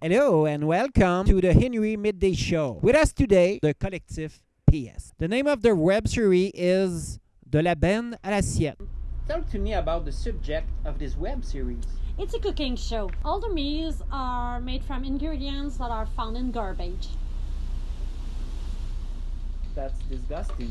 Hello and welcome to the Henry Midday Show. With us today, the collective PS. The name of the web series is De la Benne à l'assiette. Talk to me about the subject of this web series. It's a cooking show. All the meals are made from ingredients that are found in garbage. That's disgusting.